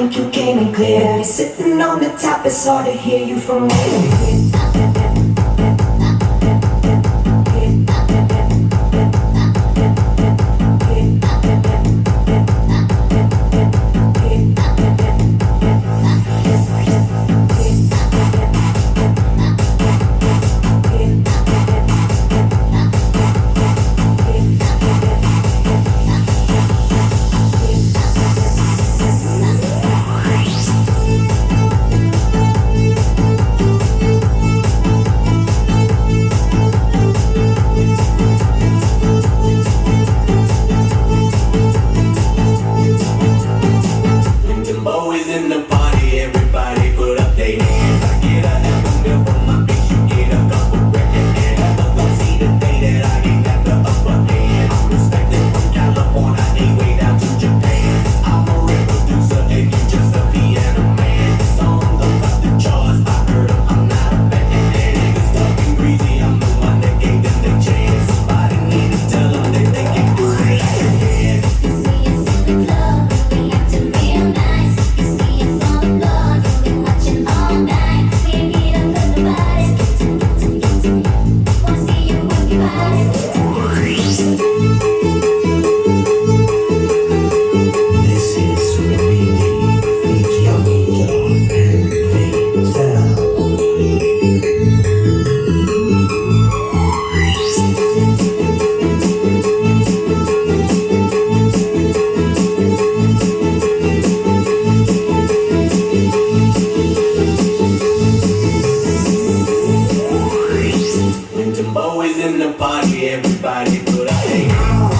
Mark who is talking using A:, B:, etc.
A: think you came in clear Sitting on the top, it's hard to hear you from where always in the party, everybody, but I ain't.